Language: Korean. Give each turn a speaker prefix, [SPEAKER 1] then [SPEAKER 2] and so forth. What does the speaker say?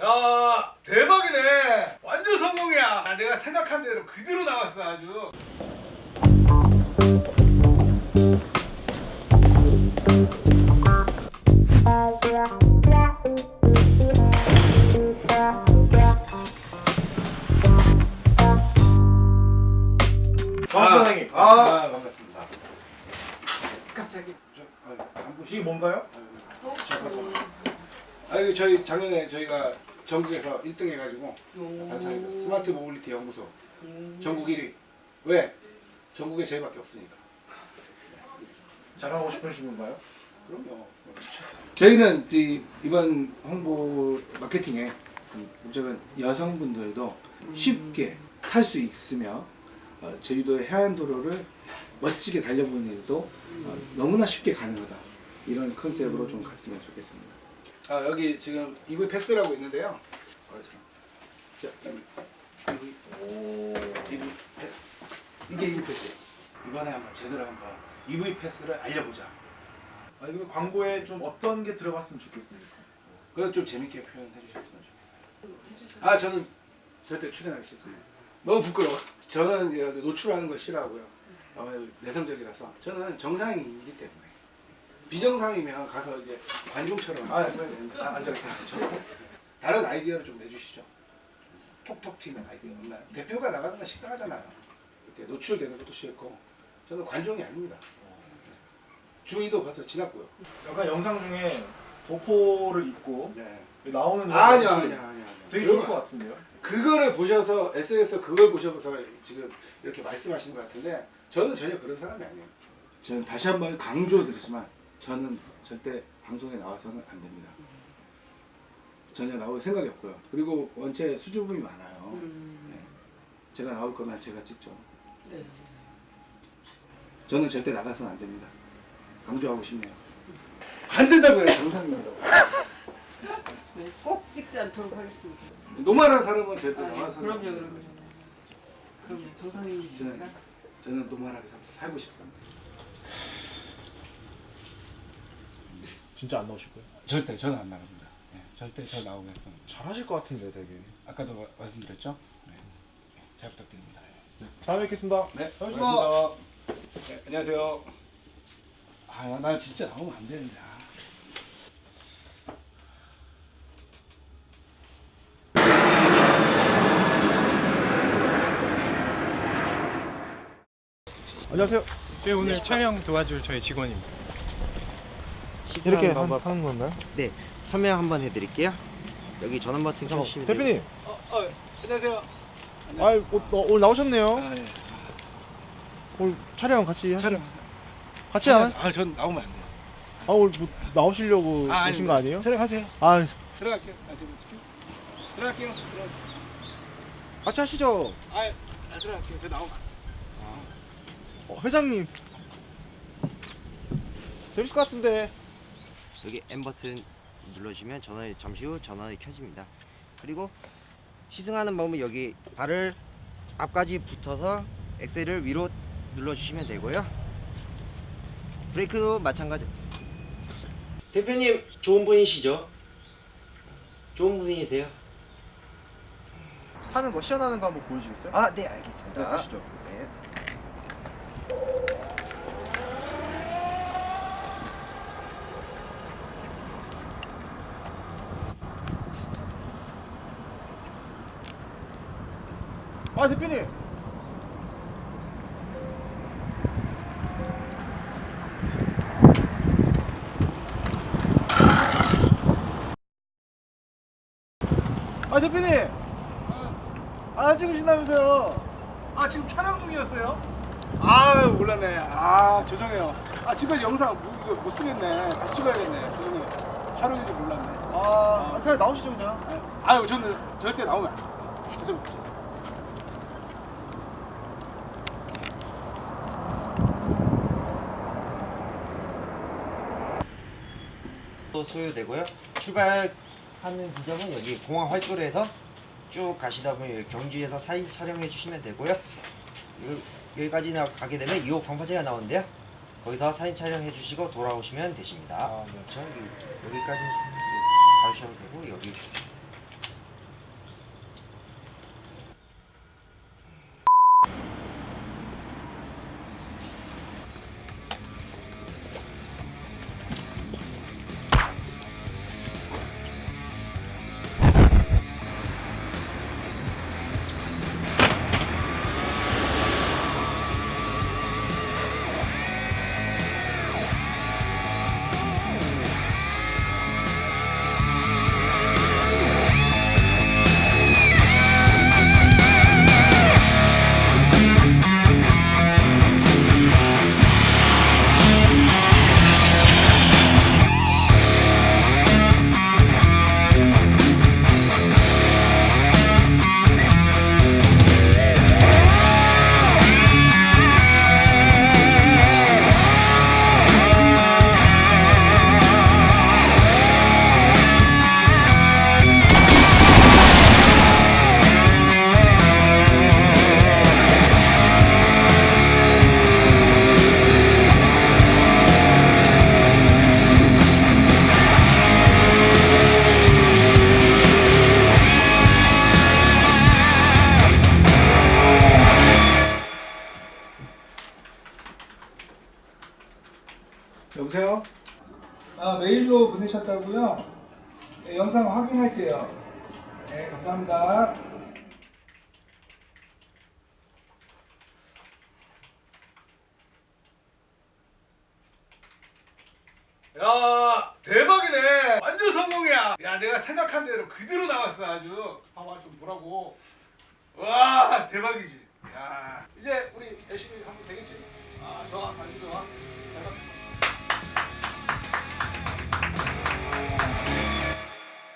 [SPEAKER 1] 야 대박이네. 완전 성공이야. 아, 내가 생각한 대로 그대로 나왔어 아주.
[SPEAKER 2] 정 선생님.
[SPEAKER 1] 아,
[SPEAKER 2] 아,
[SPEAKER 1] 아, 반갑습니다.
[SPEAKER 3] 갑자기.
[SPEAKER 1] 아,
[SPEAKER 2] 이게 뭔가요?
[SPEAKER 1] 아 이거 저희 작년에 저희가 전국에서 1등 해가지고. 감사합니다. smart mobility 연구소
[SPEAKER 3] 음.
[SPEAKER 1] 전국 1위 왜? 전국에 저희밖에 없으니까
[SPEAKER 2] 자랑하고 싶으신 건가요?
[SPEAKER 1] 그럼요. 저희는 이- 이번 홍보 마케팅의 목적은 여성분들도 쉽게 탈 수 있으며 어, 제주도의 해안도로를 멋지게 달려보는 일도 어, 너무나 쉽게 가능하다 이런 컨셉으로 좀 갔으면 좋겠습니다. 아 여기 지금 EV 패스라고 있는데요. 자, EV,
[SPEAKER 2] 오.
[SPEAKER 1] EV 패스 이게 EV 패스. 이번에 한번 제대로 한번 EV 패스를 알려보자.
[SPEAKER 2] 아, 그럼 광고에 좀 어떤 게 들어갔으면 좋겠습니까?
[SPEAKER 1] 그건 좀 재밌게 표현해 주셨으면 좋겠어요. 아 저는 절대 출연하기 싫습니다. 너무 부끄러워. 저는 이제 노출하는 거 싫어하고요. 어, 내성적이라서 저는 정상이기 때문에 비정상이면 가서 이제 관중처럼
[SPEAKER 2] 아,
[SPEAKER 1] 되는데 아, 앉아있어요. 저- 다른 아이디어를 좀 내주시죠. 톡톡 튀는 아이디어 없나요? 대표가 나가는 건 식상하잖아요. 이렇게 노출되는 것도 싫고 저는 관종이 아닙니다. 중2도 벌써 지났고요.
[SPEAKER 2] 약간 영상 중에 도포를 입고
[SPEAKER 1] 네.
[SPEAKER 2] 나오는
[SPEAKER 1] 아니요 아니요 아니요.
[SPEAKER 2] 되게 좋을 것 같은데요?
[SPEAKER 1] 그거를 보셔서 SNS 그걸 보셔서 지금 이렇게 말씀하시는 것 같은데 저는 전혀 그런 사람이 아니에요. 저는 다시 한 번 강조드리지만 저는 절대 방송에 나와서는 안 됩니다. 전혀 나올 생각이 없고요. 그리고 원체 수줍음이 많아요.
[SPEAKER 3] 음.
[SPEAKER 1] 네. 제가 나올 거면 제가 찍죠.
[SPEAKER 3] 네.
[SPEAKER 1] 저는 절대 나가서는 안 됩니다. 강조하고 싶네요. 안 된다고요, 정상입니다.
[SPEAKER 3] 네, 꼭 찍지 않도록 하겠습니다.
[SPEAKER 1] 노말한 사람은 절대
[SPEAKER 3] 아, 네.
[SPEAKER 1] 나와서는 안
[SPEAKER 3] 그럼요. 그럼요. 그럼 정상이시니까.
[SPEAKER 1] 저는 노말하게 살- 살고 싶습니다.
[SPEAKER 4] 진짜 안 나오실 거예요?
[SPEAKER 1] 절대 저는 안 나갑니다. 네, 절대 저 나오겠습니다.
[SPEAKER 4] 잘하실 것 같은데 되게.
[SPEAKER 1] 아까도 마- 말씀드렸죠? 네. 네, 잘 부탁드립니다.
[SPEAKER 4] 다음에 뵙겠습니다.
[SPEAKER 1] 네,
[SPEAKER 4] 고맙습니다.
[SPEAKER 1] 고맙습니다. 네, 안녕하세요. 아, 나 진짜 나오면 안 되는데. 아.
[SPEAKER 4] 안녕하세요.
[SPEAKER 5] 저희 오늘 촬영 도와줄 저희 직원입니다.
[SPEAKER 4] 이렇게 한,
[SPEAKER 6] 방법
[SPEAKER 4] 하는 건가요?
[SPEAKER 6] 네 참여 한번 해드릴게요 여기 전원 버튼 켜주시면
[SPEAKER 4] 대표님,
[SPEAKER 6] 돼요
[SPEAKER 1] 어, 어, 안녕하세요.
[SPEAKER 4] 아, 오, 오늘 나오셨네요.
[SPEAKER 1] 아, 예.
[SPEAKER 4] 오늘 촬영 같이 하시,
[SPEAKER 1] 촬영.
[SPEAKER 4] 같이 안?
[SPEAKER 1] 아, 전 나오면 안 돼요.
[SPEAKER 4] 아, 오늘 뭐 나오시려고
[SPEAKER 1] 아,
[SPEAKER 4] 오신 거 아니에요?
[SPEAKER 1] 촬영하세요.
[SPEAKER 4] 아,
[SPEAKER 1] 들어갈게요. 아, 지금 들어갈게요. 들어갈게요.
[SPEAKER 4] 같이 하시죠.
[SPEAKER 1] 아, 아, 들어갈게요. 저 나오면.
[SPEAKER 4] 어, 회장님. 재밌을 것 같은데.
[SPEAKER 6] 여기 M 버튼 눌러주시면 전원이 잠시 후 전원이 켜집니다 그리고 시승하는 방법은 여기 발을 앞까지 붙어서 엑셀을 위로 눌러주시면 되고요 브레이크도 마찬가지 대표님 좋은 분이시죠? 좋은 분이세요?
[SPEAKER 2] 타는 거 시연하는 거 한번 보여주시겠어요?
[SPEAKER 6] 아 네 알겠습니다
[SPEAKER 2] 네, 가시죠.
[SPEAKER 6] 네.
[SPEAKER 4] 아, 대표님. 아, 대표님. 아, 찍으신다면서요.
[SPEAKER 1] 아 지금 촬영 중이었어요? 아 몰랐네. 아 죄송해요. 아 지금 영상 못, 이거 못 쓰겠네. 다시 찍어야겠네. 죄송해요. 촬영인 줄 몰랐네.
[SPEAKER 4] 아, 그냥 나오시죠, 그냥.
[SPEAKER 1] 아유 저는 절대 나오면 안 돼요. 죄송해요.
[SPEAKER 6] 또 소요되고요. 출발하는 지점은 여기 공항 활도로에서 쭉 가시다 보면 경주에서 사진 촬영해 주시면 되고요. 여기, 여기까지 나 가게 되면 2호 광파제가 나오는데요. 거기서 사진 촬영해 주시고 돌아오시면 되십니다.
[SPEAKER 4] 아, 네.
[SPEAKER 6] 그렇죠. 여기, 여기까지 가셔도 되고 여기
[SPEAKER 1] 메일로 보내셨다고요? 네, 영상 확인할게요. 네, 감사합니다. 야 대박이네. 완전 성공이야. 야 내가 생각한 대로 그대로 나왔어 아주. 봐봐 좀 보라고. 와 대박이지. 야 이제 우리 열심히 하면 되겠지? 아 좋아. 아주 좋아 잘 받겠어